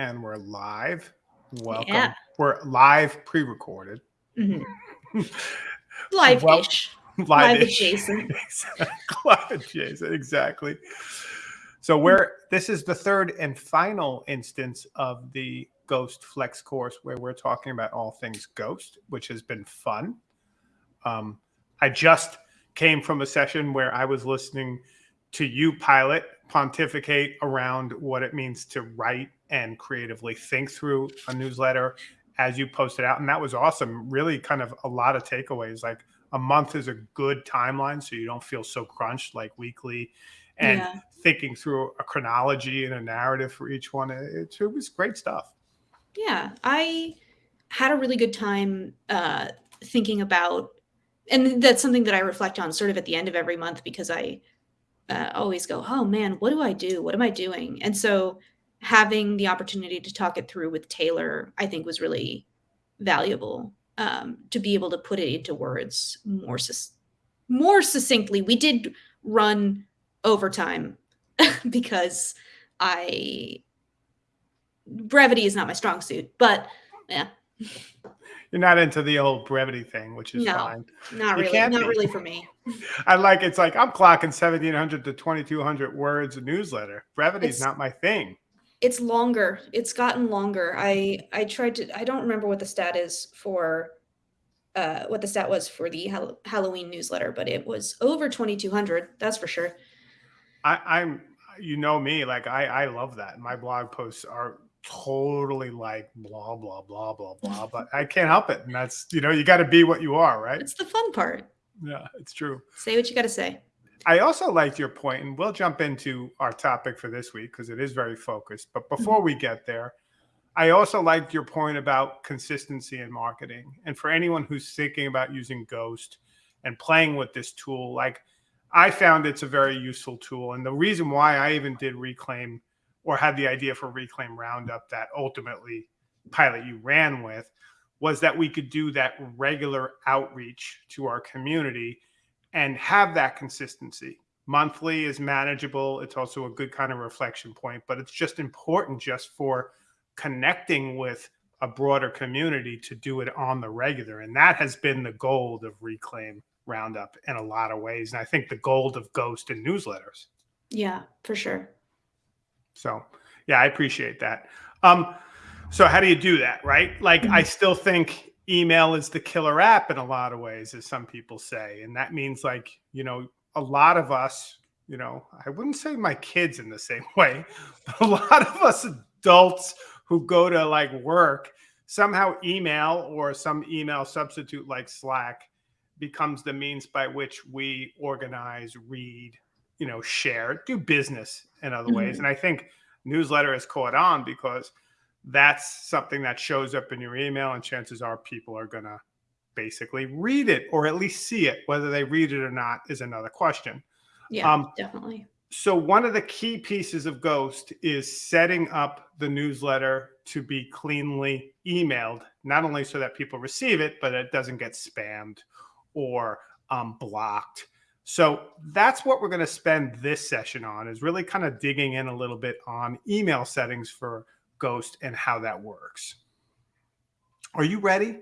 and we're live. Welcome. Yeah. We're live pre-recorded. Mhm. Live-ish. Well, Live Live adjacent. live adjacent, exactly. So we're this is the third and final instance of the Ghost Flex course where we're talking about all things Ghost, which has been fun. Um, I just came from a session where I was listening to you pilot pontificate around what it means to write and creatively think through a newsletter as you post it out and that was awesome really kind of a lot of takeaways like a month is a good timeline so you don't feel so crunched like weekly and Yeah. thinking through a chronology and a narrative for each one it, it was great stuff Yeah, I had a really good time uh, thinking about, and that's something that I reflect on sort of at the end of every month because I uh, always go, "Oh man, what do I do? What am I doing?" And so having the opportunity to talk it through with Taylor, I think, was really valuable um, to be able to put it into words more sus- more succinctly. We did run overtime because I brevity is not my strong suit, but yeah, you're not into the old brevity thing which is No. fine not You really, can't be. really for me. i like it's like i'm clocking 1700 to 2200 words a newsletter brevity is It's- not my thing It's longer. It's gotten longer. I I tried to. I don't remember what the stat is for. Uh, what the stat was for the Hall- Halloween newsletter, but it was over 2200. That's for sure. I, I'm, you know me, like I, I love that. My blog posts are totally like blah blah blah blah blah, but I can't help it, and that's you know you got to be what you are, right? It's the fun part. Yeah, it's true. Say what you got to say. I also liked your point, and we'll jump into our topic for this week because it is very focused. But before mm-hmm. we get there, I also liked your point about consistency in marketing. And for anyone who's thinking about using Ghost and playing with this tool, like I found it's a very useful tool. And the reason why I even did Reclaim or had the idea for Reclaim Roundup that ultimately pilot you ran with was that we could do that regular outreach to our community and have that consistency. Monthly is manageable. It's also a good kind of reflection point, but it's just important just for connecting with a broader community to do it on the regular. And that has been the gold of Reclaim Roundup in a lot of ways. And I think the gold of Ghost and newsletters. Yeah, for sure. So, yeah, I appreciate that. Um, so how do you do that, right? Like, I still think email is the killer app in a lot of ways, as some people say, and that means like you know a lot of us, you know, I wouldn't say my kids in the same way, but a lot of us adults who go to like work somehow email or some email substitute like Slack becomes the means by which we organize, read, you know, share, do business in other ways. Mhm. And I think newsletter has caught on because that's something that shows up in your email, and chances are people are going to basically read it or at least see it. Whether they read it or not is another question. Yeah, Um, definitely. So, one of the key pieces of Ghost is setting up the newsletter to be cleanly emailed, not only so that people receive it, but it doesn't get spammed or um, blocked. So that's what we're going to spend this session on is really kind of digging in a little bit on email settings for Ghost and how that works. Are you ready?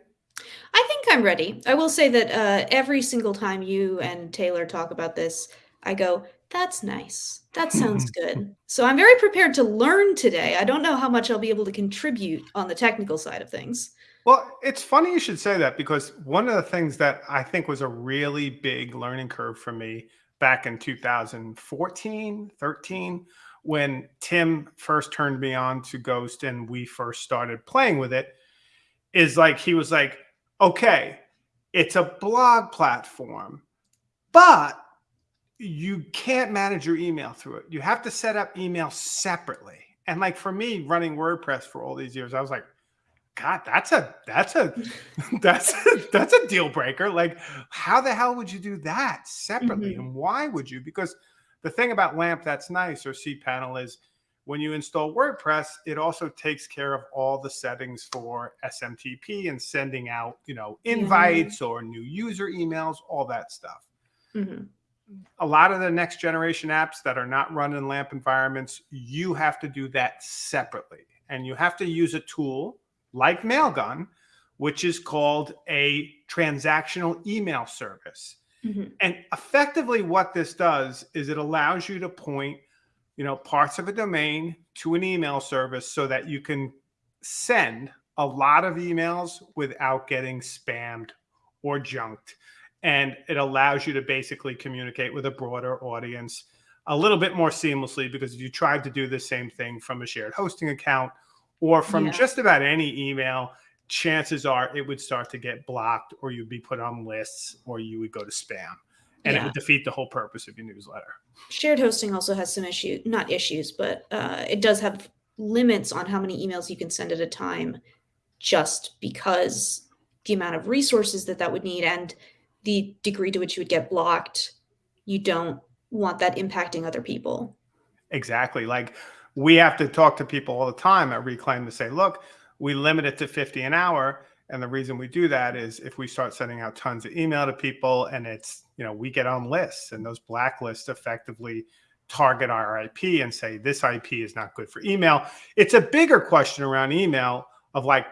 I think I'm ready. I will say that uh, every single time you and Taylor talk about this, I go, that's nice. That sounds good. So I'm very prepared to learn today. I don't know how much I'll be able to contribute on the technical side of things. Well, it's funny you should say that because one of the things that I think was a really big learning curve for me back in 2014, 13, when Tim first turned me on to Ghost and we first started playing with it, is like he was like, okay, it's a blog platform, but you can't manage your email through it. You have to set up email separately. And like for me, running WordPress for all these years, I was like, God, that's a that's a that's a, that's a deal breaker. Like, how the hell would you do that separately, Mhm. and why would you? Because the thing about LAMP that's nice or cPanel is when you install WordPress, it also takes care of all the settings for SMTP and sending out, you know, Yeah. invites or new user emails, all that stuff hmm a lot of the next generation apps that are not run in LAMP environments, you have to do that separately. and you have to use a tool like Mailgun, which is called a transactional email service. Mm-hmm. And effectively, what this does is it allows you to point, you know, parts of a domain to an email service so that you can send a lot of emails without getting spammed or junked. And it allows you to basically communicate with a broader audience a little bit more seamlessly because if you tried to do the same thing from a shared hosting account or from yeah. just about any email, chances are it would start to get blocked or you'd be put on lists or you would go to spam and yeah. it would defeat the whole purpose of your newsletter. Shared hosting also has some issues, not issues, but uh, it does have limits on how many emails you can send at a time just because the amount of resources that that would need and the degree to which you would get blocked you don't want that impacting other people. Exactly. Like we have to talk to people all the time at Reclaim to say, look, we limit it to 50 an hour. And the reason we do that is if we start sending out tons of email to people and it's, you know, we get on lists and those blacklists effectively target our IP and say this IP is not good for email. It's a bigger question around email of like,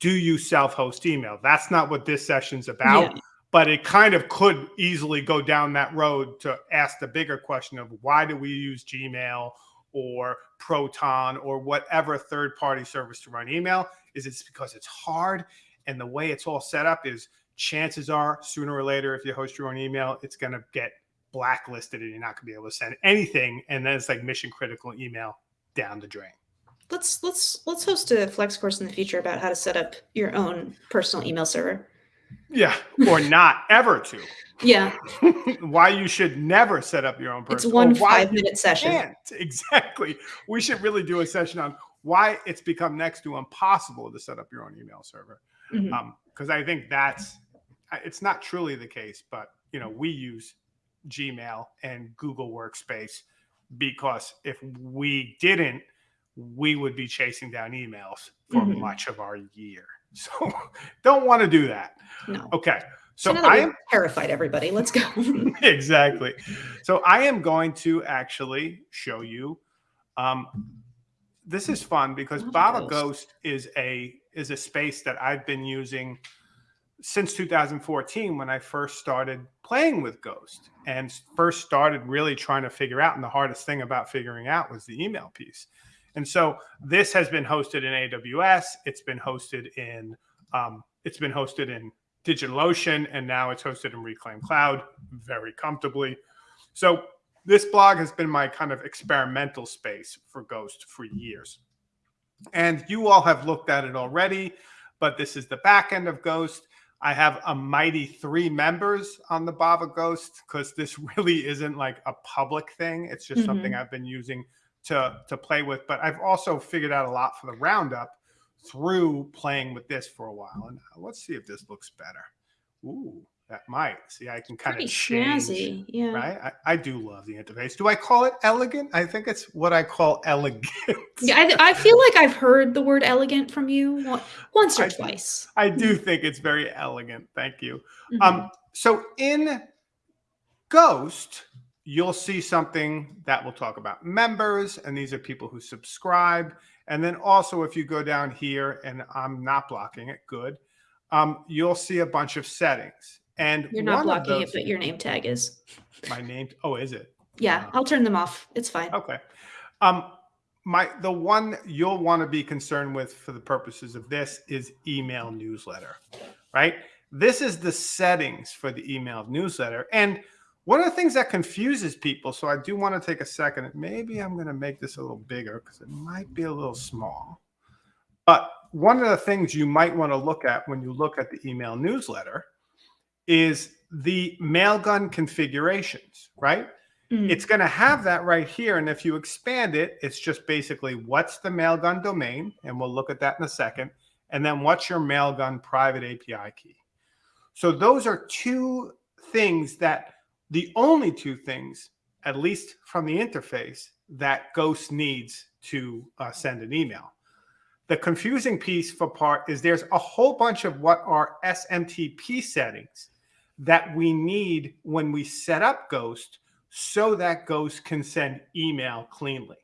do you self-host email? That's not what this session's about. Yeah but it kind of could easily go down that road to ask the bigger question of why do we use Gmail or Proton or whatever third party service to run email? Is it's because it's hard and the way it's all set up is chances are sooner or later if you host your own email it's going to get blacklisted and you're not going to be able to send anything and then it's like mission critical email down the drain let's let's let's host a flex course in the future about how to set up your own personal email server yeah, or not ever to. Yeah. why you should never set up your own person. It's one five minute session. Can't. Exactly. We should really do a session on why it's become next to impossible to set up your own email server. Because mm-hmm. um, I think that's it's not truly the case, but you know we use Gmail and Google Workspace because if we didn't, we would be chasing down emails for mm-hmm. much of our year. So don't want to do that. No. Okay. So, I am terrified everybody. Let's go. exactly. So I am going to actually show you um, this is fun because Bava Ghost. Ghost is a is a space that I've been using since 2014 when I first started playing with Ghost and first started really trying to figure out. And the hardest thing about figuring out was the email piece. And so this has been hosted in AWS. It's been hosted in um, it's been hosted in DigitalOcean, and now it's hosted in Reclaim Cloud very comfortably. So this blog has been my kind of experimental space for Ghost for years. And you all have looked at it already, but this is the back end of Ghost. I have a mighty three members on the Bava Ghost because this really isn't like a public thing. It's just mm-hmm. something I've been using to to play with. But I've also figured out a lot for the roundup through playing with this for a while. And uh, let's see if this looks better. Ooh, that might. See, I can kind Pretty of change. Snazzy. Yeah. Right. I, I, do love the interface. Do I call it elegant? I think it's what I call elegant. yeah, I, I feel like I've heard the word elegant from you once or I, twice. I do think it's very elegant. Thank you. Mm-hmm. Um, so in Ghost, you'll see something that will talk about members, and these are people who subscribe. And then also, if you go down here, and I'm not blocking it, good, um, you'll see a bunch of settings. And you're not blocking those, it, but your name tag is. My name. Oh, is it? Yeah, I'll turn them off. It's fine. Okay. Um, my the one you'll want to be concerned with for the purposes of this is email newsletter, right? This is the settings for the email newsletter, and one of the things that confuses people, so I do want to take a second. Maybe I'm going to make this a little bigger because it might be a little small. But one of the things you might want to look at when you look at the email newsletter is the mailgun configurations, right? Mm. It's going to have that right here. And if you expand it, it's just basically what's the mailgun domain? And we'll look at that in a second. And then what's your mailgun private API key? So those are two things that the only two things, at least from the interface, that Ghost needs to uh, send an email. The confusing piece for part is there's a whole bunch of what are SMTP settings that we need when we set up Ghost so that Ghost can send email cleanly.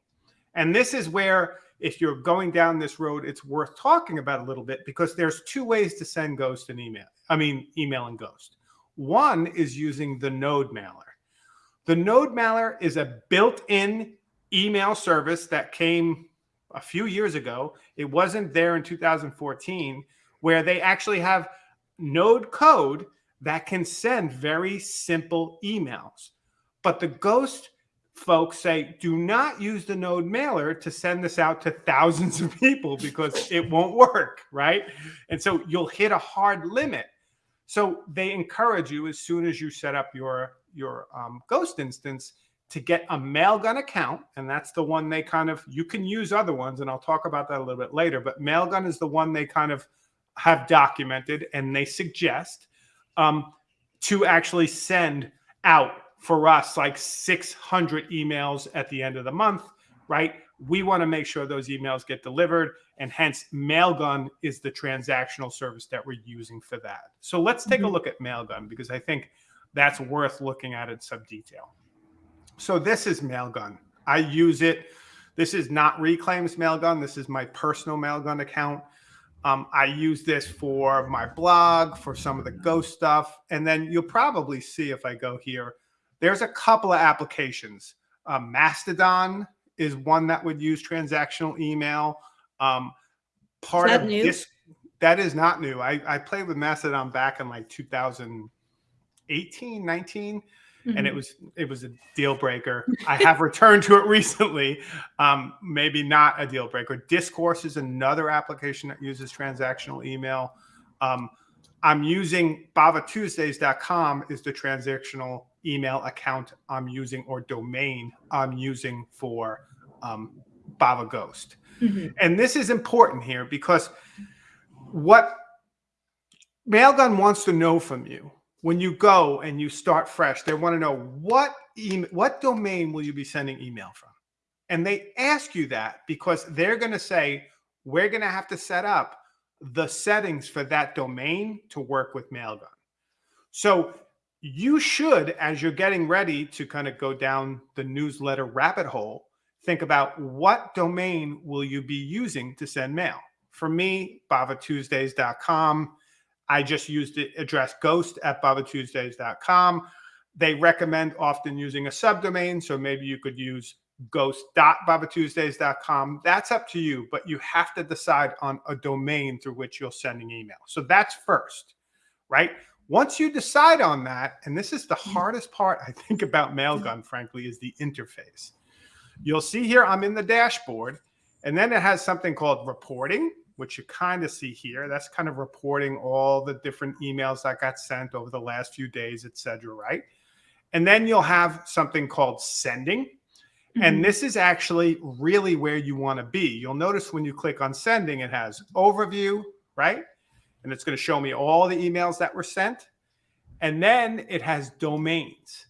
And this is where if you're going down this road, it's worth talking about a little bit because there's two ways to send Ghost an email. I mean, email and Ghost. One is using the Node mailer. The Node mailer is a built-in email service that came a few years ago. It wasn't there in 2014, where they actually have Node code that can send very simple emails. But the Ghost folks say, do not use the node mailer to send this out to thousands of people because it won't work, right? And so you'll hit a hard limit. So they encourage you as soon as you set up your your um, Ghost instance to get a Mailgun account, and that's the one they kind of you can use other ones, and I'll talk about that a little bit later. But Mailgun is the one they kind of have documented, and they suggest um, to actually send out for us like 600 emails at the end of the month, right? We want to make sure those emails get delivered, and hence Mailgun is the transactional service that we're using for that. So let's take mm -hmm. a mm-hmm. look at Mailgun because I think that's worth looking at in some detail. So this is Mailgun. I use it. This is not Reclaim's Mailgun. This is my personal Mailgun account. Um, I use this for my blog, for some of the ghost stuff. And then you'll probably see if I go here, there's a couple of applications. Um, Mastodon is one that would use transactional email. Um, part of new? this, that is not new. I, I played with Mastodon back in like 2018, 19 mm-hmm. and it mm-hmm. was it was a deal breaker. I have returned to it recently. Um, maybe not a deal breaker. Discourse is another application that uses transactional email. Um, I'm using bavatuesdays.com is the transactional email account I'm using or domain I'm using for um, Bava Ghost. Mm-hmm. And this is important here because what Mailgun wants to know from you when you go and you start fresh, they want to know what email, what domain will you be sending email from? And they ask you that because they're going to say, we're going to have to set up the settings for that domain to work with Mailgun. So you should, as you're getting ready to kind of go down the newsletter rabbit hole, think about what domain will you be using to send mail. For me, bavatuesdays.com I just used the address ghost at bavatuesdays.com. They recommend often using a subdomain. So maybe you could use ghost.bavatuesdays.com. That's up to you, but you have to decide on a domain through which you're sending email. So that's first, right? Once you decide on that, and this is the mm. hardest part I think about Mailgun, frankly, is the interface. You'll see here I'm in the dashboard, and then it has something called reporting which you kind of see here. That's kind of reporting all the different emails that got sent over the last few days, et cetera, right? And then you'll have something called sending. Mm-hmm. And this is actually really where you want to be. You'll notice when you click on sending, it has overview, right? And it's going to show me all the emails that were sent. And then it has domains.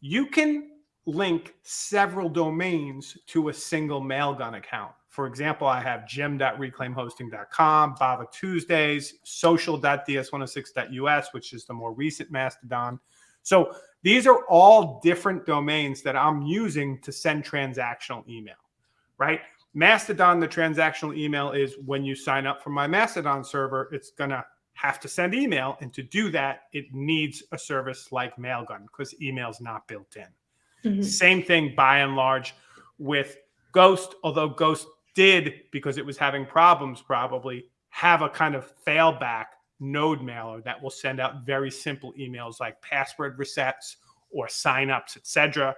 You can link several domains to a single Mailgun account. For example, I have jim.reclaimhosting.com, Bava Tuesdays, social.ds106.us, which is the more recent Mastodon. So these are all different domains that I'm using to send transactional email, right? Mastodon, the transactional email is when you sign up for my Mastodon server, it's going to have to send email. And to do that, it needs a service like Mailgun because email is not built in. Mm -hmm. Same thing by and large with Ghost, although Ghost did, because it was having problems probably, have a kind of failback node mailer that will send out very simple emails like password resets or signups, etc.,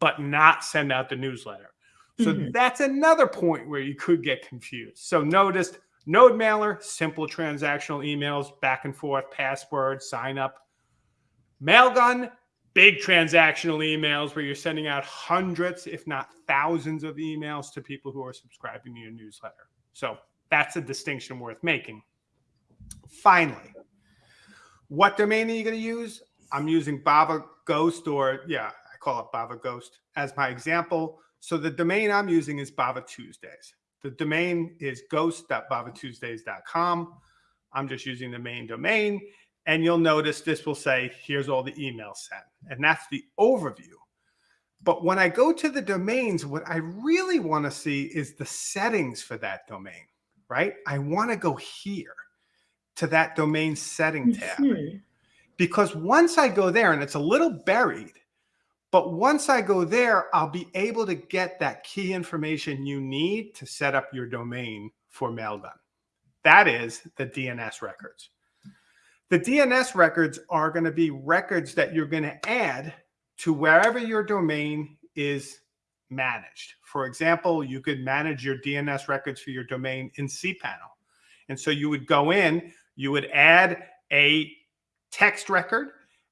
but not send out the newsletter. So mm-hmm. that's another point where you could get confused. So notice node mailer, simple transactional emails, back and forth, password, sign up. Mailgun, big transactional emails where you're sending out hundreds, if not thousands of emails to people who are subscribing to your newsletter. So that's a distinction worth making. Finally, what domain are you going to use? I'm using Bava Ghost or yeah, I call it Bava Ghost as my example. So the domain I'm using is Bava Tuesdays. The domain is ghost.bavatuesdays.com. I'm just using the main domain. And you'll notice this will say, here's all the emails sent. And that's the overview. But when I go to the domains, what I really want to see is the settings for that domain, right? I want to go here to that domain setting tab. Because once I go there, and it's a little buried, but once I go there, I'll be able to get that key information you need to set up your domain for Mailgun. That is the DNS records. The DNS records are going to be records that you're going to add to wherever your domain is managed. For example, you could manage your DNS records for your domain in cPanel. And so you would go in, you would add a text record,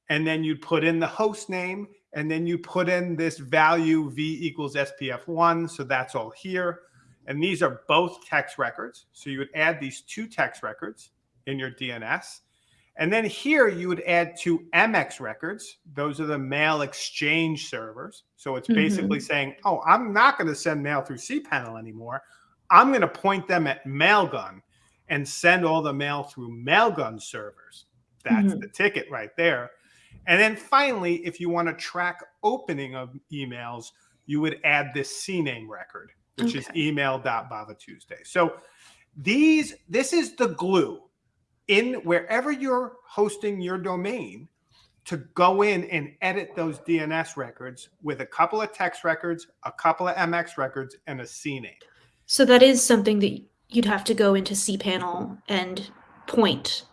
and then you'd put in the host name and then you put in this value V equals SPF1. So that's all here. And these are both text records. So you would add these two text records in your DNS. And then here you would add two MX records. Those are the mail exchange servers. So it's basically mm -hmm. saying, oh, I'm not going to send mail through cPanel anymore. I'm going to point them at Mailgun and send all the mail through Mailgun servers. That's mm -hmm. the ticket right there. And then finally, if you want to track opening of emails, you would add this CNAME record, which okay. is email.bavatuesday. So these, this is the glue in wherever you're hosting your domain to go in and edit those DNS records with a couple of text records, a couple of MX records, and a CNAME. So that is something that you'd have to go into cPanel and point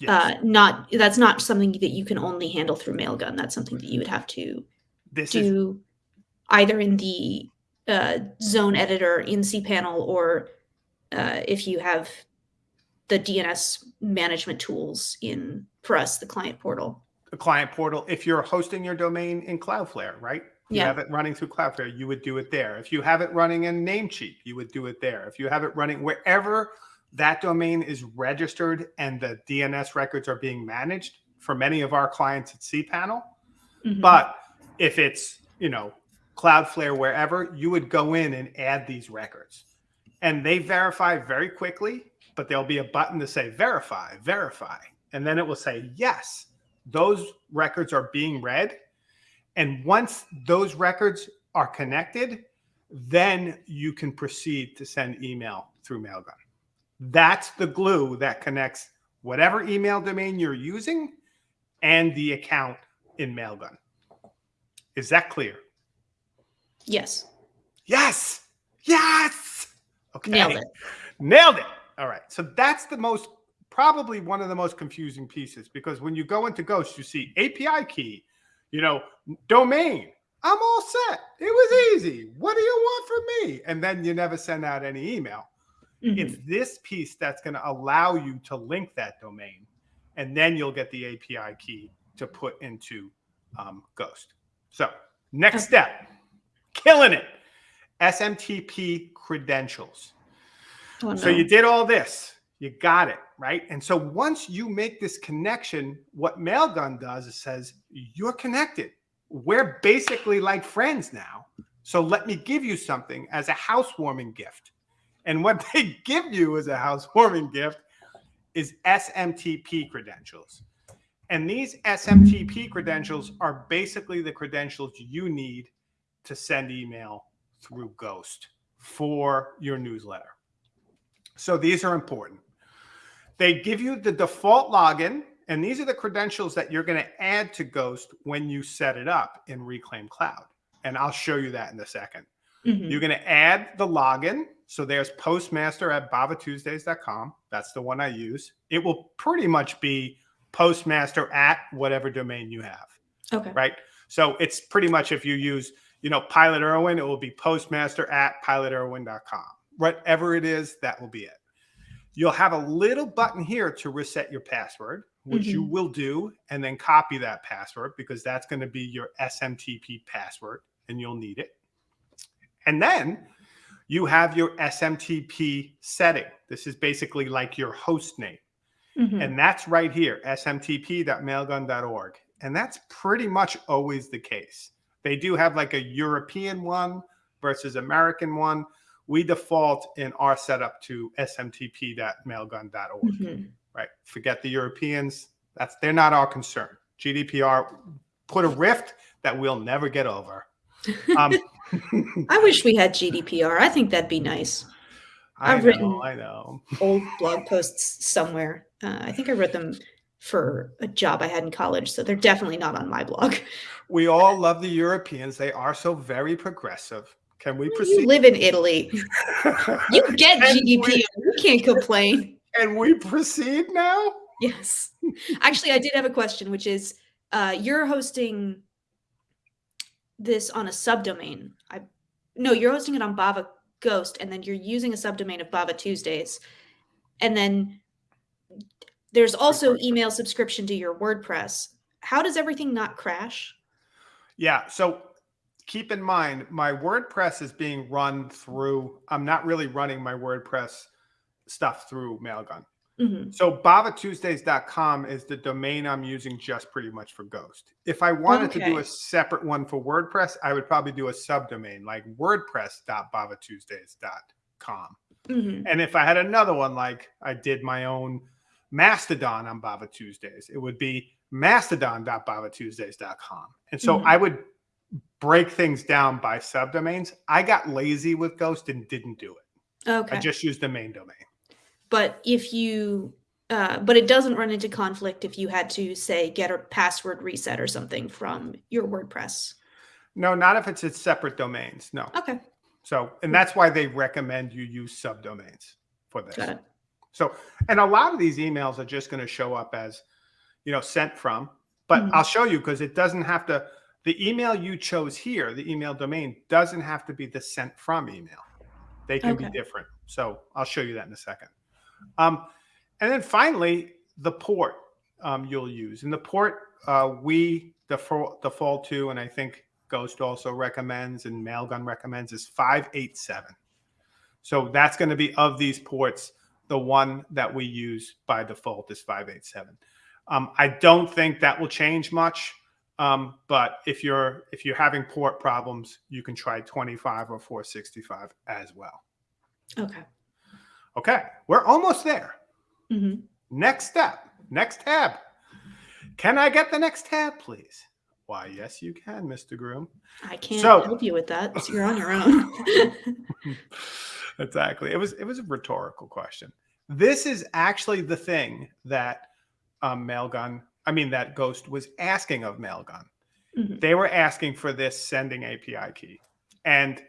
Yes. Uh, not that's not something that you can only handle through Mailgun. That's something that you would have to this do is... either in the uh, zone editor in cPanel or uh, if you have the DNS management tools in for us the client portal. The client portal. If you're hosting your domain in Cloudflare, right? You yeah. have it running through Cloudflare, you would do it there. If you have it running in Namecheap, you would do it there. If you have it running wherever that domain is registered and the DNS records are being managed for many of our clients at cPanel. Mm -hmm. But if it's, you know, Cloudflare, wherever, you would go in and add these records. And they verify very quickly, but there'll be a button to say verify, verify. And then it will say, yes, those records are being read. And once those records are connected, then you can proceed to send email through Mailgun. That's the glue that connects whatever email domain you're using and the account in Mailgun. Is that clear? Yes. Yes. Yes. Okay. Nailed it. Nailed it. All right. So that's the most, probably one of the most confusing pieces because when you go into Ghost, you see API key, you know, domain. I'm all set. It was easy. What do you want from me? And then you never send out any email. Mm-hmm. It's this piece that's going to allow you to link that domain, and then you'll get the API key to put into um, Ghost. So next step, killing it, SMTP credentials. Oh, no. So you did all this, you got it, right? And so once you make this connection, what Mailgun does is says, you're connected. We're basically like friends now. So let me give you something as a housewarming gift. And what they give you as a housewarming gift is SMTP credentials. And these SMTP credentials are basically the credentials you need to send email through Ghost for your newsletter. So these are important. They give you the default login, and these are the credentials that you're going to add to Ghost when you set it up in Reclaim Cloud. And I'll show you that in a second. Mm -hmm. You're going to add the login so there's postmaster at bavatuesdays.com. That's the one I use. It will pretty much be postmaster at whatever domain you have. Okay. Right. So it's pretty much if you use, you know, Pilot Irwin, it will be postmaster at pilotirwin.com. Whatever it is, that will be it. You'll have a little button here to reset your password, which mm -hmm. you mm-hmm. will do, and then copy that password because that's going to be your SMTP password and you'll need it. And then you have your SMTP setting. This is basically like your host name. Mm -hmm. And that's right here, smtp.mailgun.org. And that's pretty much always the case. They do have like a European one versus American one. We default in our setup to smtp.mailgun.org. Mm -hmm. Right. Forget the Europeans. That's they're not our concern. GDPR put a rift that we'll never get over. Um, I wish we had GDPR. I think that'd be nice. I I've know, written- I know. Old blog posts somewhere. Uh, I think I wrote them for a job I had in college, so they're definitely not on my blog. We all love the Europeans. They are so very progressive. Can we proceed? You live in Italy. You get GDP. We- You can't complain. And we proceed now? Yes. Actually, I did have a question, which is uh, you're hosting this on a subdomain. I no, you're hosting it on Bava Ghost, and then you're using a subdomain of Bava Tuesdays, and then there's also email subscription to your WordPress. How does everything not crash? Yeah. So keep in mind, my WordPress is being run through, I'm not really running my WordPress stuff through Mailgun. Mhm. So bavatuesdays.com is the domain I'm using just pretty much for Ghost. If I wanted to do a separate one for WordPress, I would probably do a subdomain like wordpress.bavatuesdays.com. Mhm. And if I had another one, like I did my own Mastodon on Bava Tuesdays, it would be mastodon.bavatuesdays.com. And so Mhm. I would break things down by subdomains. I got lazy with Ghost and didn't do it. Okay. I just used the main domain. but if you uh, but it doesn't run into conflict if you had to say get a password reset or something from your WordPress. No, not if it's its separate domains. No. Okay, So, and that's why they recommend you use subdomains for this. got it. So, and a lot of these emails are just going to show up as, you know, sent from, but Mhm. I'll show you because it doesn't have to, the email you chose here, the email domain doesn't have to be the sent from email. They can Okay. be different. So I'll show you that in a second. Um, and then finally, the port um, you'll use. And the port uh, we default, default to, and I think Ghost also recommends and Mailgun recommends is 587. So that's going to be of these ports, the one that we use by default is 587. Um, I don't think that will change much. Um, but if you're if you're having port problems, you can try 25 or 465 as well. Okay. Okay, we're almost there. hmm Next step, next tab. Can I get the next tab, please? Why, yes, you can, Mr. Groom. I can't So- help you with that. So you're on your own. exactly. It was it was a rhetorical question. This is actually the thing that um, Mailgun, I mean that Ghost was asking of Mailgun. Mhm. They were asking for this sending API key, and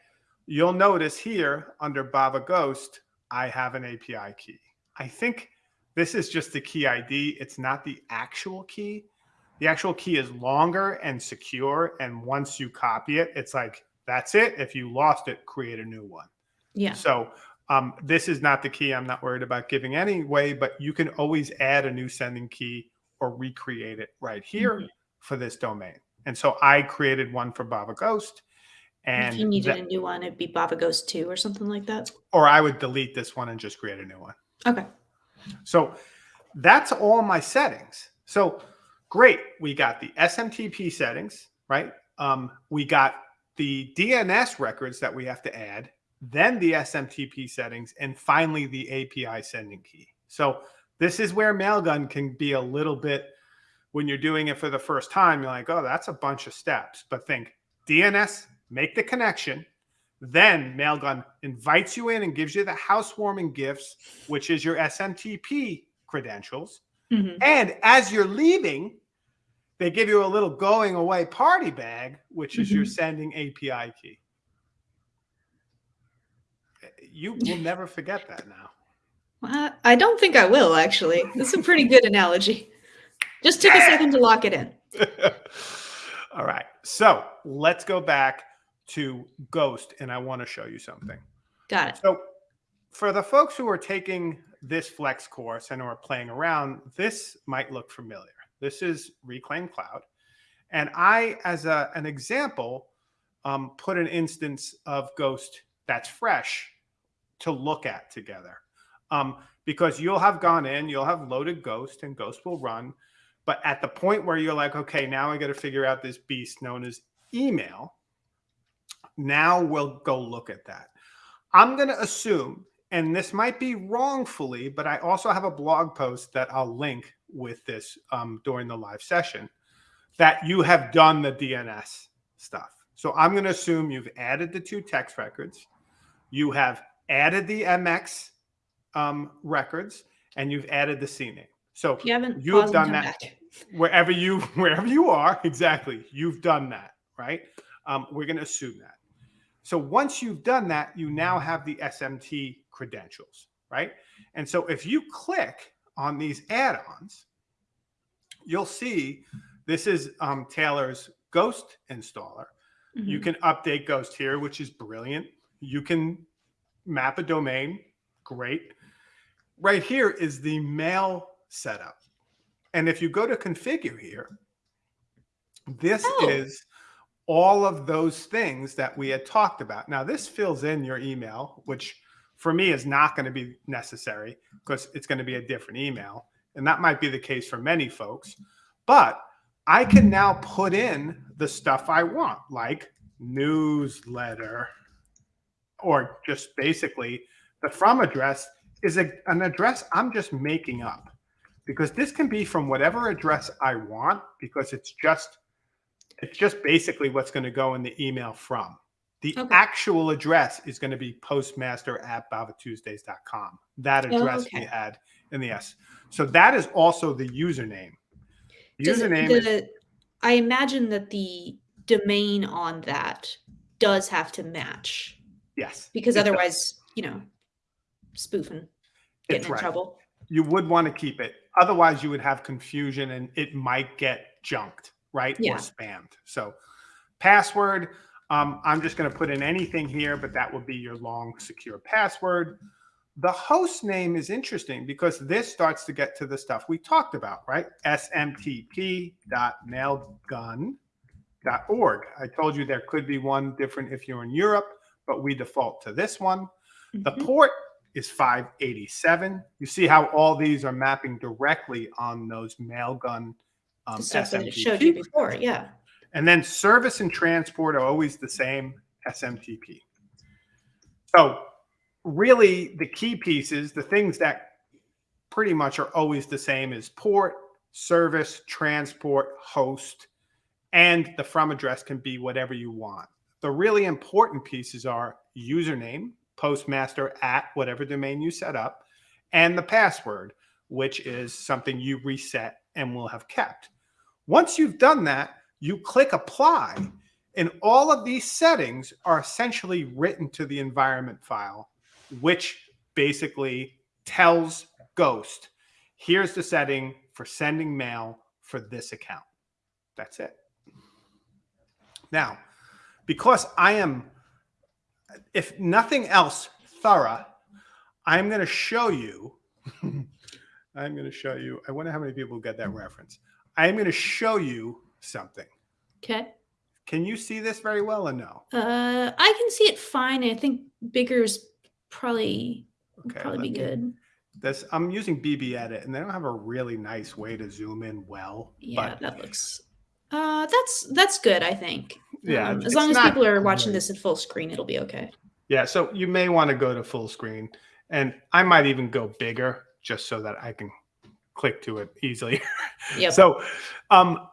you'll notice here under Bava Ghost, I have an API key. I think this is just the key ID. It's not the actual key. The actual key is longer and secure, and once you copy it, it's like that's it. If you lost it, create a new one. Yeah. So um, this is not the key. I'm not worried about giving anyway, but you can always add a new sending key or recreate it right here Mhm. for this domain. And so I created one for Bava Ghost, and if you needed that- a new one, it'd be Bava Ghost 2 or something like that. or I would delete this one and just create a new one. Okay. So that's all my settings. So great. We got the SMTP settings, right? Um, we got the DNS records that we have to add, then the SMTP settings, and finally the API sending key. So this is where Mailgun can be a little bit when you're doing it for the first time, you're like, oh, that's a bunch of steps. But think DNS, make the connection. Then Mailgun invites you in and gives you the housewarming gifts, which is your SMTP credentials. Mhm. And as you're leaving, they give you a little going away party bag, which is your Mhm. sending API key. You will never forget that now. Uh, I don't think I will, actually. That's a pretty good analogy. Just took a second to lock it in. All right. So let's go back to Ghost, and I want to show you something. Got it. So, for the folks who are taking this Flex course and are playing around, this might look familiar. This is Reclaim Cloud. And I, as a, an example, um, put an instance of Ghost that's fresh to look at together. Um, because you'll have gone in, you'll have loaded Ghost, and Ghost will run. But at the point where you're like, okay, now I got to figure out this beast known as email, now we'll go look at that. I'm going to assume, and this might be wrongfully, but I also have a blog post that I'll link with this um, during the live session, that you have done the DNS stuff. So I'm going to assume you've added the two text records, you have added the MX um, records, and you've added the CNAME. So If you haven't, you have done that. back. wherever you wherever you are, exactly, you've done that, right? Um, we're going to assume that. So once you've done that, you now have the SMT credentials, right? And so if you click on these add-ons, you'll see this is um, Taylor's Ghost installer. You Mhm. can update Ghost here, which is brilliant. You can map a domain, great. Right here is the mail setup. And if you go to configure here, this Oh. is all of those things that we had talked about. Now, this fills in your email, which for me is not going to be necessary because it's going to be a different email. And that might be the case for many folks. But I can now put in the stuff I want, like newsletter, or just basically the from address is a, an address I'm just making up because this can be from whatever address I want because it's just it's just basically what's going to go in the email from. The Okay. actual address is going to be postmaster at bavatuesdays.com. That Oh, address we okay. had in the S. So that is also the username. Does it- Username is I imagine that the domain on that does have to match yes. because it does. otherwise, you know, spoofing, getting It's in right. trouble. you would want to keep it. Otherwise, you would have confusion and it might get junked, right? Yeah. Or spammed. So, password, um, I'm just going to put in anything here, but that will be your long, secure password. The host name is interesting because this starts to get to the stuff we talked about, right? smtp.mailgun.org. I told you there could be one different if you're in Europe, but we default to this one. The Mhm. port is 587. You see how all these are mapping directly on those mailgun um, the stuff that it showed you before. Yeah. And then service and transport are always the same SMTP. So really the key pieces, the things that pretty much are always the same is port, service, transport, host, and the from address can be whatever you want. The really important pieces are username, postmaster at whatever domain you set up, and the password, which is something you reset and will have kept. Once you've done that, you click apply, and all of these settings are essentially written to the environment file, which basically tells Ghost, here's the setting for sending mail for this account. That's it. Now, because I am, if nothing else, thorough, I'm going to show you. I'm going to show you. I wonder how many people get that reference. I'm going to show you something. Okay. Can you see this very well or no? Uh, I can see it fine. I think bigger is probably Okay, probably be me- good. This I'm using BB Edit, and they don't have a really nice way to zoom in well. Yeah, but that looks. Uh, that's that's good. I think. yeah, Um, as long as people are watching this at full screen, it'll be okay. Yeah, so you may want to go to full screen, and I might even go bigger just so that I can click to it easily. Yep. So, um,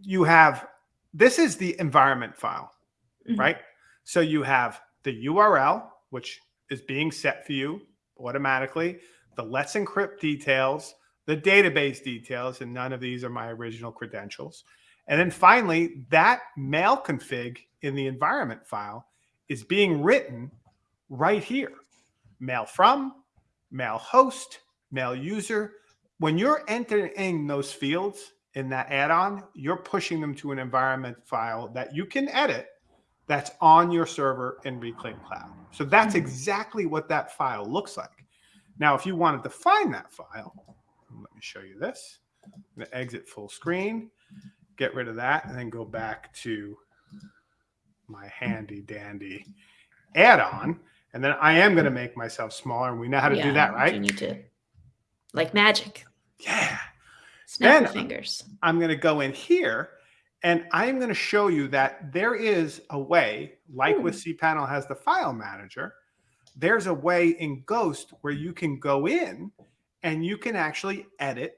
you have this is the environment file, Mhm. right? So you have the URL, which is being set for you automatically, the Let's Encrypt details, the database details, and none of these are my original credentials. And then finally, that mail config in the environment file is being written right here. Mail from, mail host, mail user. When you're entering those fields in that add-on, you're pushing them to an environment file that you can edit that's on your server in Reclaim Cloud. So that's Mhm. exactly what that file looks like. Now, if you wanted to find that file, let me show you this. I'm going to exit full screen, get rid of that, and then go back to my handy dandy add-on. And then I am going to make myself smaller, and we know how to do Yeah, that, You right? need to, like magic, Yeah. snap Then- your fingers. I'm going to go in here and I'm going to show you that there is a way, like with hmm. cPanel has the file manager, there's a way in Ghost where you can go in and you can actually edit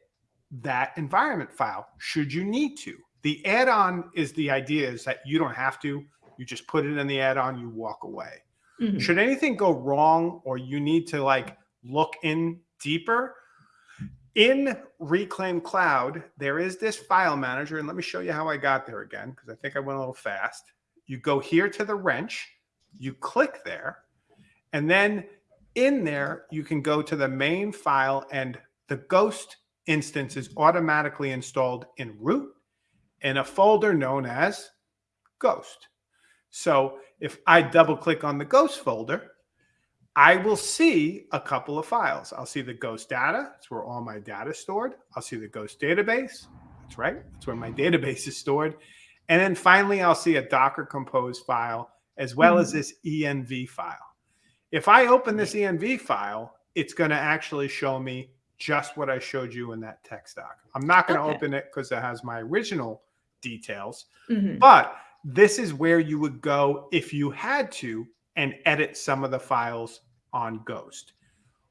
that environment file should you need to. The add-on is the idea is that you don't have to. You just put it in the add-on, you walk away. Mhm. Should anything go wrong or you need to like look in deeper, in Reclaim Cloud, there is this file manager. And let me show you how I got there again, because I think I went a little fast. You go here to the wrench, you click there, and then in there, you can go to the main file and the Ghost instance is automatically installed in root in a folder known as Ghost. So if I double click on the Ghost folder, I will see a couple of files. I'll see the Ghost data. That's where all my data is stored. I'll see the Ghost database. That's right. That's where my database is stored. And then finally, I'll see a Docker Compose file as well as Mhm. this ENV file. If I open this ENV file, it's going to actually show me just what I showed you in that text doc. I'm not going to Okay. open it because it has my original details, Mhm. but this is where you would go if you had to and edit some of the files on Ghost.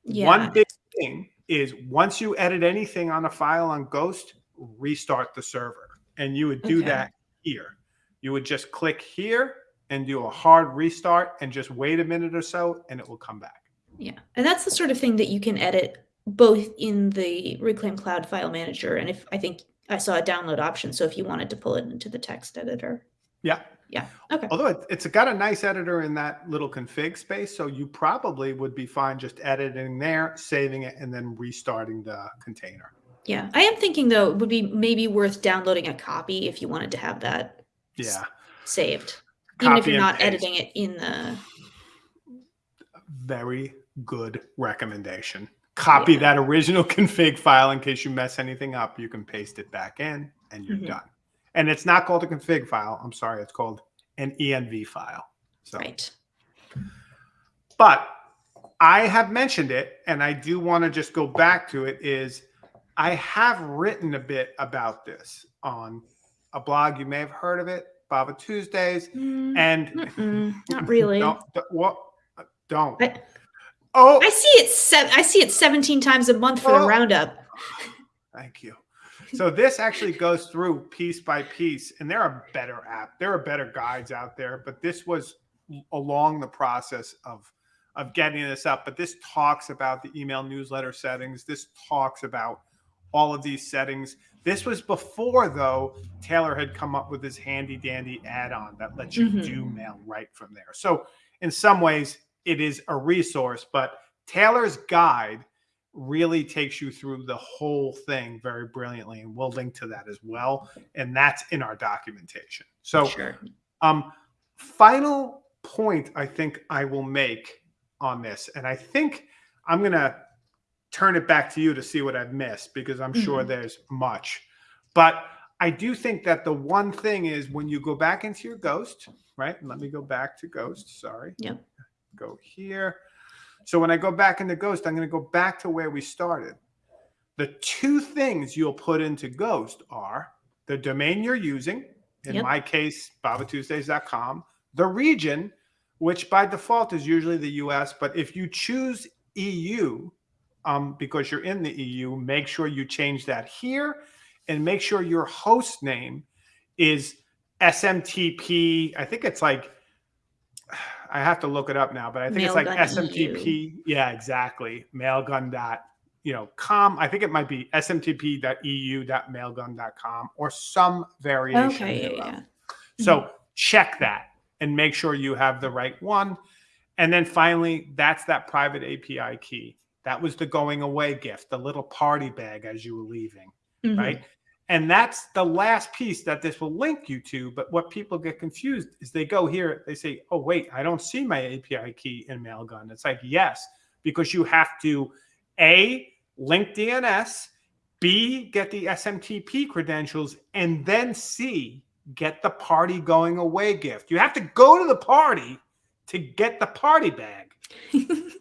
Yeah. One big thing is once you edit anything on a file on Ghost, restart the server. And you would do Okay. that here. You would just click here and do a hard restart and just wait a minute or so and it will come back. Yeah. And that's the sort of thing that you can edit both in the Reclaim Cloud file manager and if I think I saw a download option. So if you wanted to pull it into the text editor. Yeah. Yeah. Okay. Although it, it's got a nice editor in that little config space. So you probably would be fine just editing there, saving it, and then restarting the container. Yeah. I am thinking though it would be maybe worth downloading a copy if you wanted to have that Yeah. saved. Even if you're not paste. editing it in the Very good recommendation. Copy Yeah. that original config file in case you mess anything up. You can paste it back in and you're Mhm. done. And it's not called a config file. I'm sorry. It's called an ENV file. So, right. but I have mentioned it and I do want to just go back to it is I have written a bit about this on a blog. You may have heard of it, Bava Tuesdays. Mm, And mm-mm, not really. don't, what? Don't. I- oh, I see it se- I see it 17 times a month for the Oh. roundup. Thank you. So this actually goes through piece by piece, and there are better app, there are better guides out there, but this was along the process of of getting this up. But this talks about the email newsletter settings. This talks about all of these settings. This was before though Taylor had come up with this handy dandy add-on that lets you Mhm. do mail right from there. So in some ways, it is a resource, but Taylor's guide really takes you through the whole thing very brilliantly and we'll link to that as well and that's in our documentation so Sure. um final point i think i will make on this and i think i'm going to turn it back to you to see what i've missed because i'm sure Mhm. there's much but i do think that the one thing is when you go back into your ghost right let me go back to ghost sorry Yep. Go here so when I go back into Ghost, I'm going to go back to where we started. The two things you'll put into Ghost are the domain you're using, in Yep. my case, bavatuesdays.com, the region, which by default is usually the US, but if you choose EU, um, because you're in the EU, make sure you change that here and make sure your host name is SMTP. I think it's like I have to look it up now, but I think it's like SMTP. Yeah, exactly. Mailgun dot, you know, com. I think it might be smtp.eu.mailgun.com or some variation. Okay. Yeah. Yeah. So check that and make sure you have the right one. And then finally, that's that private API key. That was the going away gift, the little party bag as you were leaving Mhm. right? And that's the last piece that this will link you to. But what people get confused is they go here, they say, oh, wait, I don't see my API key in Mailgun. It's like, yes, because you have to A, link DNS, B, get the SMTP credentials, and then C, get the party going away gift. You have to go to the party to get the party bag. I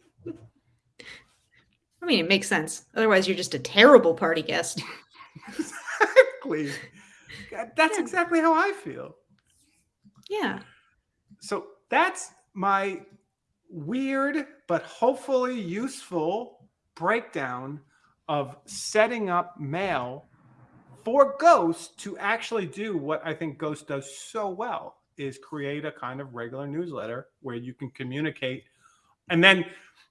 mean, it makes sense. Otherwise, you're just a terrible party guest. exactly. That's Yeah. exactly how I feel. Yeah. So that's my weird but hopefully useful breakdown of setting up mail for Ghost to actually do what I think Ghost does so well. is create a kind of regular newsletter where you can communicate. And then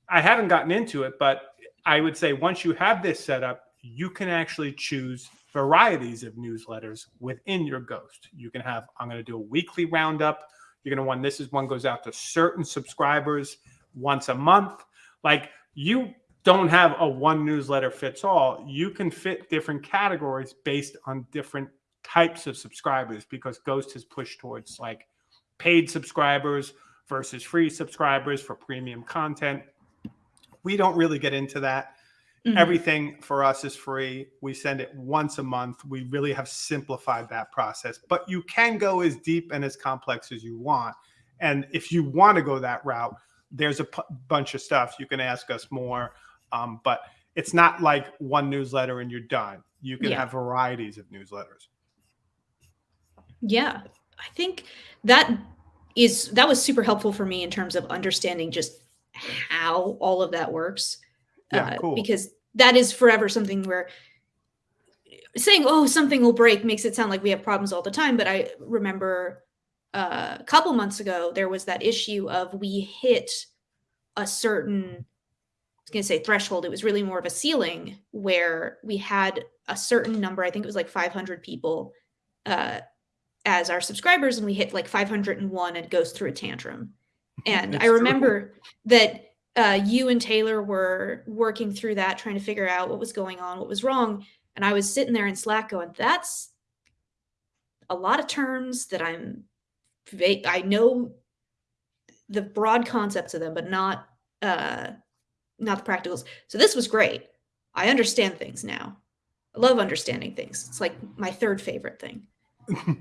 I haven't gotten into it, but I would say once you have this set up, you can actually choose varieties of newsletters within your ghost. You can have, I'm going to do a weekly roundup. You're going to want this is one goes out to certain subscribers once a month. Like you don't have a one newsletter fits all. You can fit different categories based on different types of subscribers because Ghost has pushed towards like paid subscribers versus free subscribers for premium content. We don't really get into that. Mm-hmm. Everything for us is free. We send it once a month. We really have simplified that process, but you can go as deep and as complex as you want. And if you want to go that route, there's a p- bunch of stuff you can ask us more. Um, but it's not like one newsletter and you're done. You can yeah. have varieties of newsletters. Yeah, I think that is that was super helpful for me in terms of understanding just how all of that works. Yeah, uh, cool. Because that is forever something where saying oh something will break makes it sound like we have problems all the time but i remember uh, a couple months ago there was that issue of we hit a certain i was going to say threshold it was really more of a ceiling where we had a certain number i think it was like 500 people uh, as our subscribers and we hit like 501 and it goes through a tantrum and i remember true. that uh, you and Taylor were working through that, trying to figure out what was going on, what was wrong. And I was sitting there in Slack going, that's a lot of terms that I'm, I know the broad concepts of them, but not, uh, not the practicals. So this was great. I understand things now. I love understanding things. It's like my third favorite thing.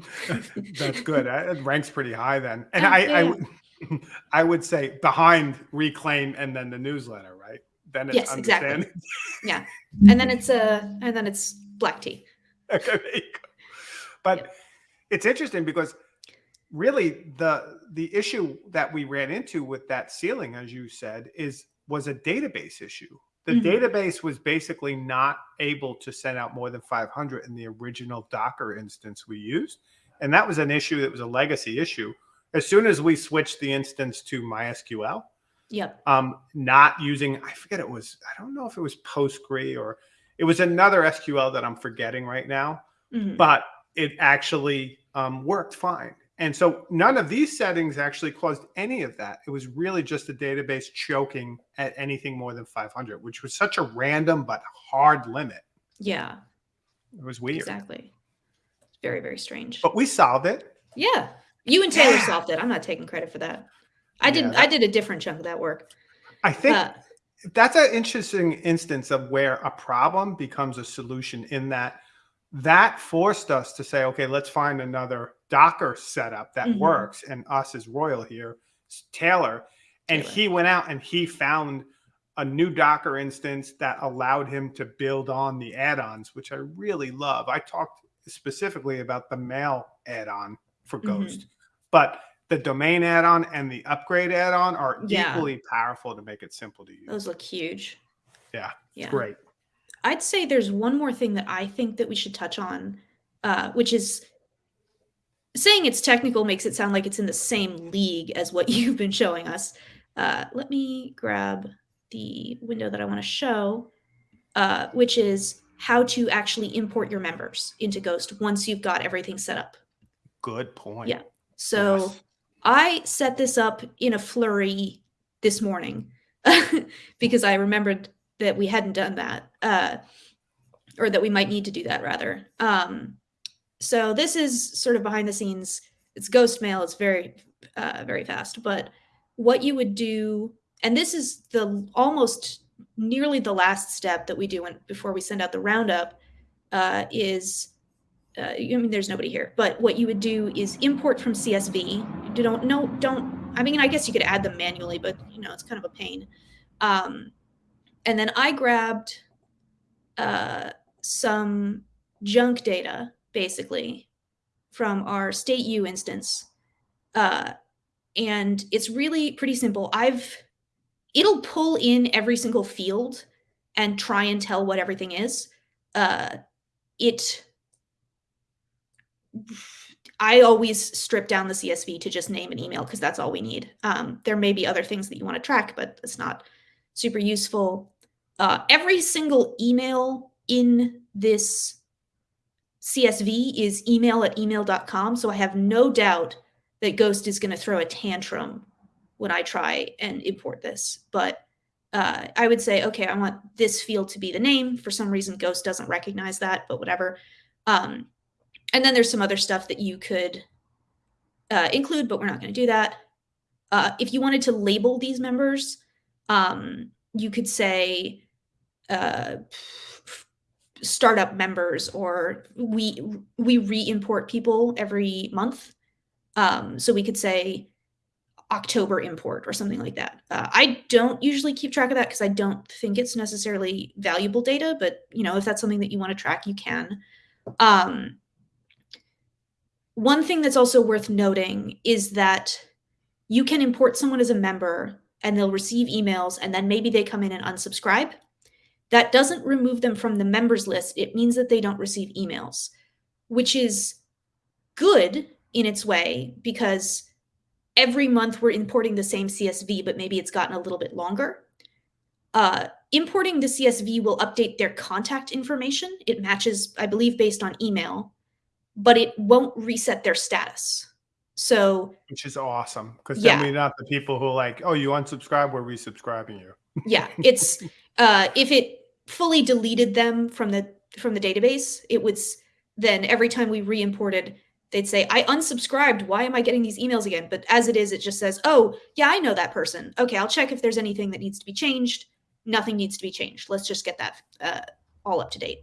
That's good. It ranks pretty high then. And I, yeah. I, I would say behind reclaim and then the newsletter, right? Then it's yes, exactly. yeah, and then it's uh, and then it's black tea. okay, but yep. it's interesting because really the the issue that we ran into with that ceiling, as you said, is was a database issue. The mm-hmm. database was basically not able to send out more than 500 in the original Docker instance we used. And that was an issue that was a legacy issue as soon as we switched the instance to MySQL, yep. Um, not using, I forget it was, I don't know if it was Postgre or it was another SQL that I'm forgetting right now, mm-hmm. but it actually um, worked fine. And so none of these settings actually caused any of that. It was really just the database choking at anything more than 500, which was such a random but hard limit. Yeah. It was weird. Exactly. Very, very strange. But we solved it. Yeah. You and Taylor yeah. solved it. I'm not taking credit for that. I yeah, did. That, I did a different chunk of that work. I think uh, that's an interesting instance of where a problem becomes a solution. In that, that forced us to say, okay, let's find another Docker setup that mm-hmm. works. And us as Royal here, Taylor, and Taylor. he went out and he found a new Docker instance that allowed him to build on the add-ons, which I really love. I talked specifically about the mail add-on for mm-hmm. Ghost. Mm-hmm. But the domain add-on and the upgrade add-on are yeah. equally powerful to make it simple to use. Those look huge. Yeah, yeah, great. I'd say there's one more thing that I think that we should touch on, uh, which is saying it's technical makes it sound like it's in the same league as what you've been showing us. Uh, let me grab the window that I want to show, uh, which is how to actually import your members into Ghost once you've got everything set up. Good point. Yeah. So yes. I set this up in a flurry this morning because I remembered that we hadn't done that, uh, or that we might need to do that rather. Um, so this is sort of behind the scenes. It's ghost mail. It's very, uh, very fast. But what you would do, and this is the almost nearly the last step that we do when, before we send out the roundup, uh, is uh, I mean, there's nobody here, but what you would do is import from CSV. You don't no don't. I mean, I guess you could add them manually, but you know, it's kind of a pain. Um, and then I grabbed uh, some junk data, basically, from our state U instance, uh, and it's really pretty simple. I've it'll pull in every single field and try and tell what everything is. Uh, it I always strip down the CSV to just name an email because that's all we need. Um, there may be other things that you want to track, but it's not super useful. Uh, every single email in this CSV is email at email.com. So I have no doubt that Ghost is going to throw a tantrum when I try and import this. But uh, I would say, okay, I want this field to be the name. For some reason, Ghost doesn't recognize that, but whatever. Um, and then there's some other stuff that you could uh, include, but we're not going to do that. Uh, if you wanted to label these members, um, you could say uh, startup members or we we re-import people every month. Um, so we could say october import or something like that. Uh, i don't usually keep track of that because i don't think it's necessarily valuable data but you know if that's something that you want to track you can. Um, one thing that's also worth noting is that you can import someone as a member and they'll receive emails and then maybe they come in and unsubscribe that doesn't remove them from the members list. It means that they don't receive emails, which is good in its way because every month we're importing the same CSV, but maybe it's gotten a little bit longer. Uh, importing the CSV will update their contact information. It matches, I believe, based on email, but it won't reset their status. So, which is awesome because then we're not the people who are like, oh, you unsubscribe, we're resubscribing you. yeah, it's uh, if it fully deleted them from the from the database, it would then every time we re-imported, they'd say, "I unsubscribed. Why am I getting these emails again?" But as it is, it just says, "Oh, yeah, I know that person. Okay, I'll check if there's anything that needs to be changed. Nothing needs to be changed. Let's just get that uh, all up to date."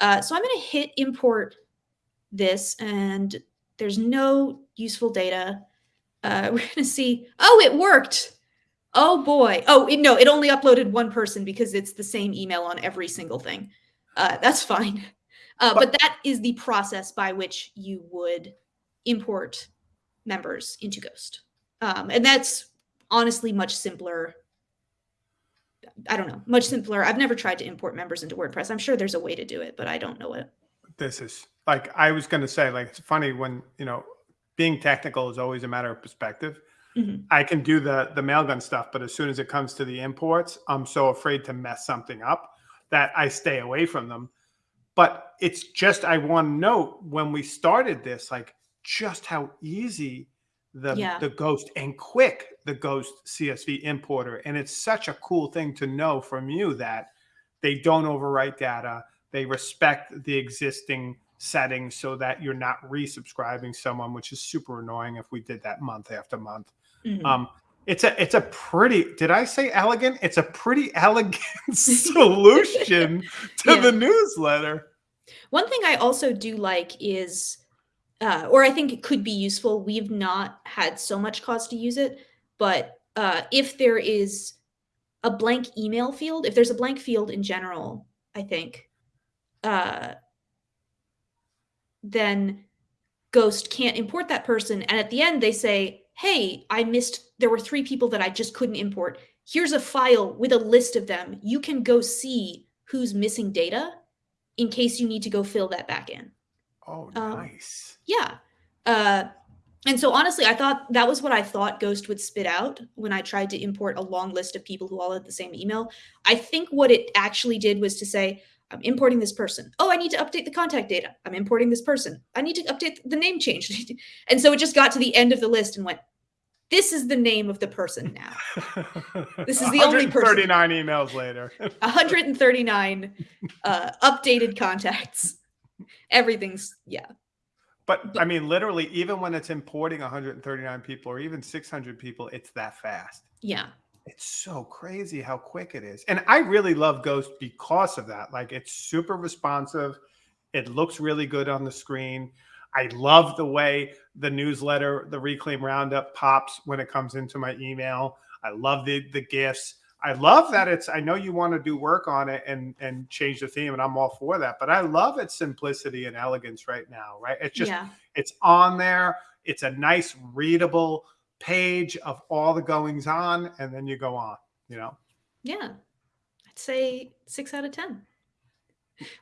Uh, so I'm going to hit import this, and there's no useful data. Uh, we're going to see. Oh, it worked. Oh boy. Oh it, no, it only uploaded one person because it's the same email on every single thing. Uh, that's fine. Uh, but that is the process by which you would import members into Ghost, um, and that's honestly much simpler. I don't know, much simpler. I've never tried to import members into WordPress. I'm sure there's a way to do it, but I don't know it. This is like I was going to say, like it's funny when you know being technical is always a matter of perspective. Mhm. I can do the the mailgun stuff, but as soon as it comes to the imports, I'm so afraid to mess something up that I stay away from them. But it's just I want to note when we started this, like just how easy the Yeah. the Ghost and quick the Ghost CSV importer, and it's such a cool thing to know from you that they don't overwrite data. They respect the existing settings so that you're not resubscribing someone, which is super annoying if we did that month after month. Mhm. Um, it's a it's a pretty did I say elegant? It's a pretty elegant solution to Yeah. the newsletter. One thing I also do like is, uh, or I think it could be useful. We've not had so much cause to use it, but uh, if there is a blank email field, if there's a blank field in general, I think, uh, then Ghost can't import that person. And at the end, they say, hey, I missed, there were three people that I just couldn't import. Here's a file with a list of them. You can go see who's missing data in case you need to go fill that back in. Oh, Um, nice. Yeah. Uh, and so honestly, I thought that was what I thought Ghost would spit out when I tried to import a long list of people who all had the same email. I think what it actually did was to say, I'm importing this person. Oh, I need to update the contact data. I'm importing this person. I need to update the name change. and so it just got to the end of the list and went, this is the name of the person now. This is the only person. 39 emails later. 139 uh, updated contacts. Everything's, yeah. But I mean, literally, even when it's importing 139 people or even 600 people, it's that fast. Yeah. It's so crazy how quick it is. And I really love Ghost because of that. Like it's super responsive. It looks really good on the screen. I love the way the newsletter, the Reclaim Roundup pops when it comes into my email. I love the the gifts. I love that it's I know you want to do work on it and and change the theme and I'm all for that, but I love its simplicity and elegance right now, right? It's just yeah. it's on there. It's a nice readable page of all the goings on, and then you go on. You know, Yeah. I'd say six out of 10.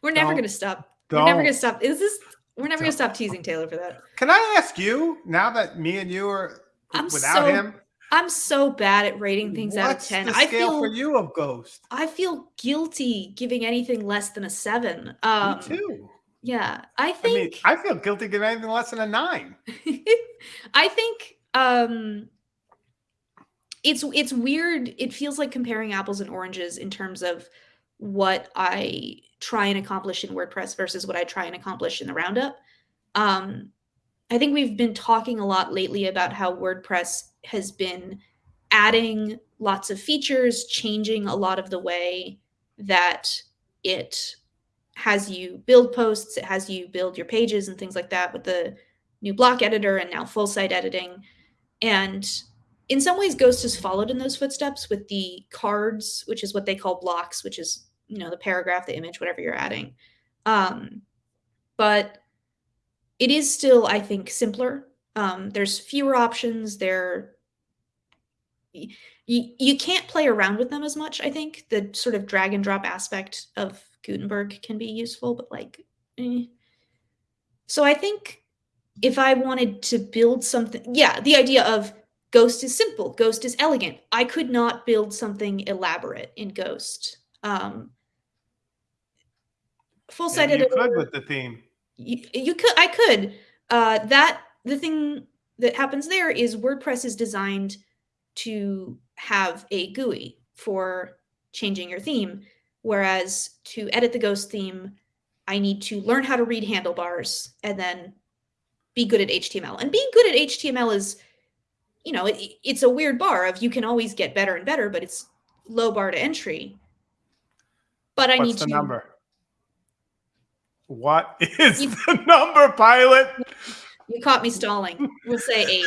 We're never going to stop. We're never going to stop. Is this, We're never gonna stop teasing Taylor for that. Can I ask you now that me and you are I'm without so him? I'm so bad at rating things out of ten. the I scale feel for you of Ghost? I feel guilty giving anything less than a seven. Um, me too. Yeah, I I mean, think I feel guilty giving anything less than a nine. I think um it's it's weird. It feels like comparing apples and oranges in terms of what I try and accomplish in WordPress versus what I try and accomplish in the roundup. Um I think we've been talking a lot lately about how WordPress has been adding lots of features, changing a lot of the way that it has you build posts, it has you build your pages and things like that with the new block editor and now full site editing. And in some ways, Ghost has followed in those footsteps with the cards, which is what they call blocks, which is you know the paragraph, the image, whatever you're adding. Um, but it is still, I think, simpler. Um, there's fewer options. There, you, you can't play around with them as much. I think the sort of drag and drop aspect of Gutenberg can be useful, but like, eh. so I think if I wanted to build something, yeah, the idea of Ghost is simple, Ghost is elegant. I could not build something elaborate in Ghost. Um, full site Maybe you editor. could with the theme. You, you could, I could. Uh, that the thing that happens there is WordPress is designed to have a GUI for changing your theme, whereas to edit the Ghost theme, I need to learn how to read handlebars and then be good at HTML. And being good at HTML is, you know, it, it's a weird bar of you can always get better and better, but it's low bar to entry. But I What's need the to number? What is You- the number, pilot? You caught me stalling. We'll say eight.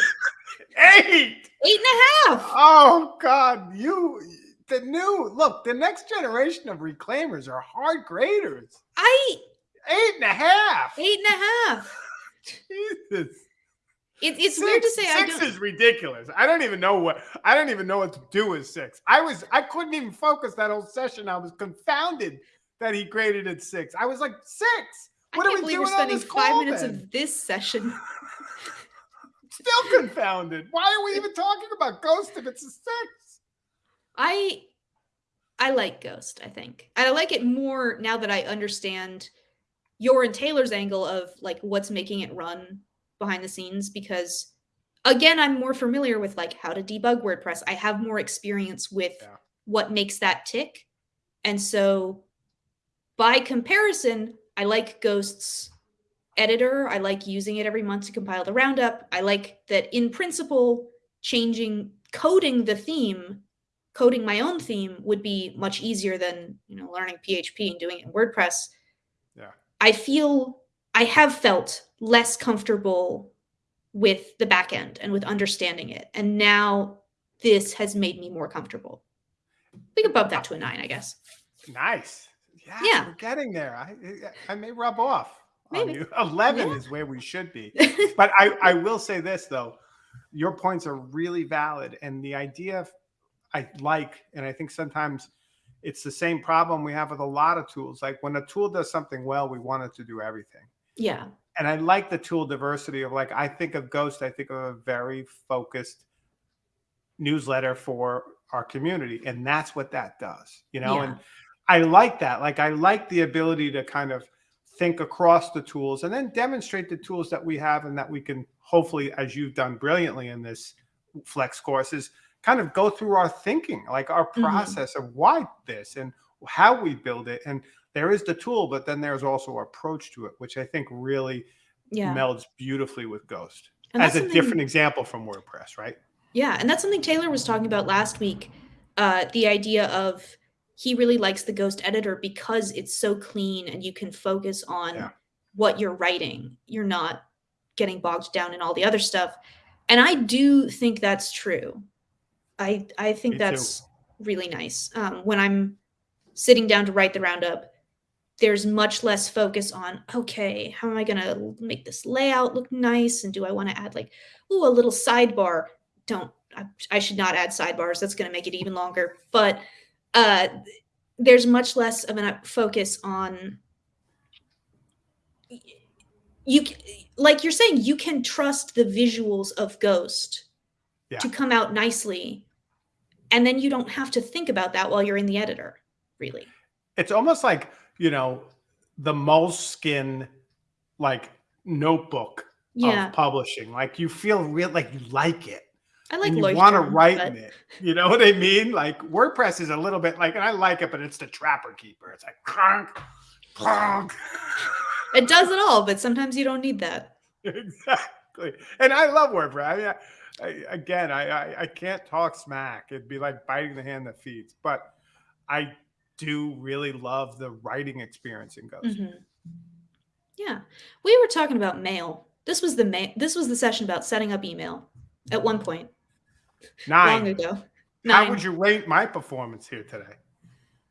Eight. Eight and a half. Oh God, you the new look. The next generation of reclaimers are hard graders. I Eight and a half. eight and a half. Jesus. It, it's weird to Six- say I six is ridiculous. I don't even know what I don't even know what to do with six. I was I couldn't even focus that whole session. I was confounded that he graded at six. I was like six. What I are can't we believe we're doing on spending five call, minutes then? of this session. Still confounded. Why are we even talking about Ghost if it's a six? I I like Ghost, I think. And I like it more now that I understand your and Taylor's angle of like what's making it run behind the scenes because again, I'm more familiar with like how to debug WordPress. I have more experience with Yeah. what makes that tick. And so by comparison, I like Ghost's editor. I like using it every month to compile the roundup. I like that in principle, changing coding the theme, coding my own theme would be much easier than, you know, learning PHP and doing it in WordPress. I feel I have felt less comfortable with the back end and with understanding it. And now this has made me more comfortable. We could bump that to a nine, I guess. Nice. Yeah, Yeah. we're getting there. I I may rub off on Maybe. you. Eleven Yeah. is where we should be. But I, I will say this though, your points are really valid. And the idea of I like, and I think sometimes it's the same problem we have with a lot of tools. Like when a tool does something well, we want it to do everything. yeah. And I like the tool diversity of like I think of Ghost, I think of a very focused newsletter for our community. And that's what that does, you know, Yeah. and I like that. Like I like the ability to kind of think across the tools and then demonstrate the tools that we have and that we can hopefully, as you've done brilliantly in this flex courses, kind of go through our thinking, like our Mhm. process of why this and how we build it. And there is the tool, but then there's also our approach to it, which I think really Yeah. melds beautifully with Ghost And as a different example from WordPress, right? Yeah, and that's something Taylor was talking about last week. Uh, the idea of he really likes the Ghost editor because it's so clean and you can focus on Yeah. what you're writing. You're not getting bogged down in all the other stuff. And I do think that's true. I I think Me too. that's really nice. Um, when I'm sitting down to write the roundup, there's much less focus on okay, how am I going to make this layout look nice, and do I want to add like ooh a little sidebar? Don't I, I should not add sidebars. That's going to make it even longer. But uh, there's much less of a focus on you like you're saying you can trust the visuals of Ghost Yeah. to come out nicely, and then you don't have to think about that while you're in the editor. Really, It's almost like, you know, the moleskin like notebook yeah. of publishing. Like you feel real like you like it. I like you want to write but- in it. You know what I mean? Like WordPress is a little bit like, and I like it, but it's the trapper keeper. It's like clunk, clunk. It does it all, but sometimes you don't need that. exactly. And I love WordPress. I mean, I, again, I, I I can't talk smack. It'd be like biting the hand that feeds. But I do really love the writing experience in Ghost. Mhm. Yeah, we were talking about mail. This was the ma- This was the session about setting up email at one point long Nine. ago. How would you rate my performance here today?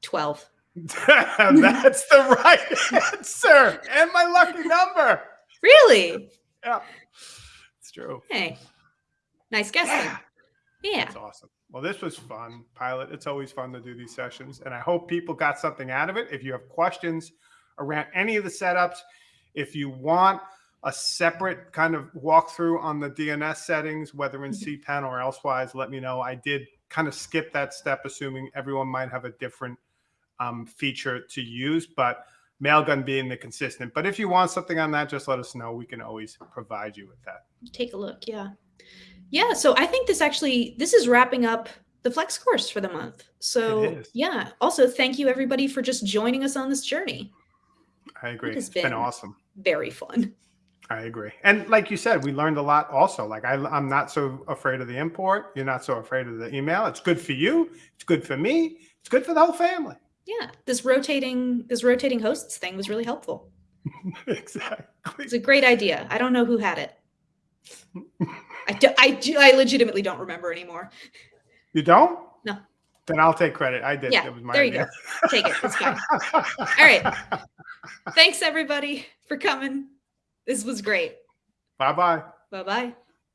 12. That's the right answer and my lucky number. Really? Yeah, it's true. Hey, nice guest. Yeah. Yeah. That's awesome. Well, this was fun, Pilot. It's always fun to do these sessions, and I hope people got something out of it. If you have questions around any of the setups, if you want a separate kind of walkthrough on the DNS settings, whether in cPanel or elsewise, let me know. I did kind of skip that step, assuming everyone might have a different um, feature to use, but Mailgun being the consistent. But if you want something on that, just let us know. We can always provide you with that. Take a look. Yeah. Yeah. So I think this actually this is wrapping up the flex course for the month. So yeah. Also, thank you everybody for just joining us on this journey. I agree. It's been been- awesome. Very fun. I agree. And like you said, we learned a lot also. Like I, I'm not so afraid of the import. You're not so afraid of the email. It's good for you. It's good for me. It's good for the whole family. Yeah. This rotating this rotating hosts thing was really helpful. exactly. It's a great idea. I don't know who had it. I, do, I, do, I legitimately don't remember anymore. You don't? No. Then I'll take credit. I did. Yeah, It was my there you go. idea. Take it. It's fine. All right. Thanks everybody for coming. This was great. Bye bye. Bye bye.